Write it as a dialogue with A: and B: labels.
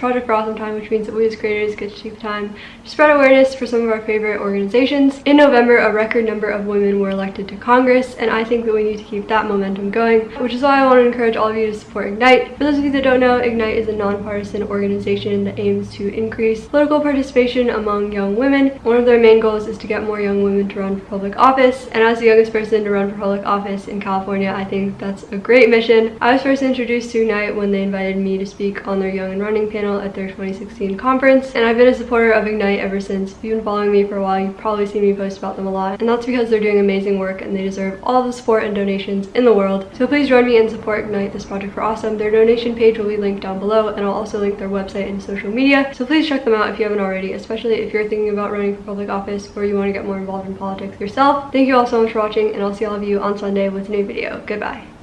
A: Project for Awesome time, which means that we as creators get to take the time to spread awareness for some of our favorite organizations. In November, a record number of women were elected to Congress, and I think that we need to keep that momentum going, which is why I want to encourage all of you to support Ignite. For those of you that don't know, Ignite is a nonpartisan organization that aims to increase political participation among young women. One of their main goals is to get more young women to run for public office, and as the youngest person to run for public office in California, I think that's a great mission. I was first introduced to Ignite when they invited me to speak on their Young and Running panel at their 2016 conference, and I've been a supporter of Ignite ever since. If you've been following me for a while, you've probably seen me post about them a lot, and that's because they're doing amazing work and they deserve all the support and donations in the world. So please join me and support Ignite this project for awesome. Their donation page will be linked down below, and I'll also link their website and social media. So please check them out if you haven't already, especially if you're thinking about running for public office or you want to get more involved in politics yourself. Thank you all so much for watching, and I'll see all of you on Sunday with a new video. Goodbye.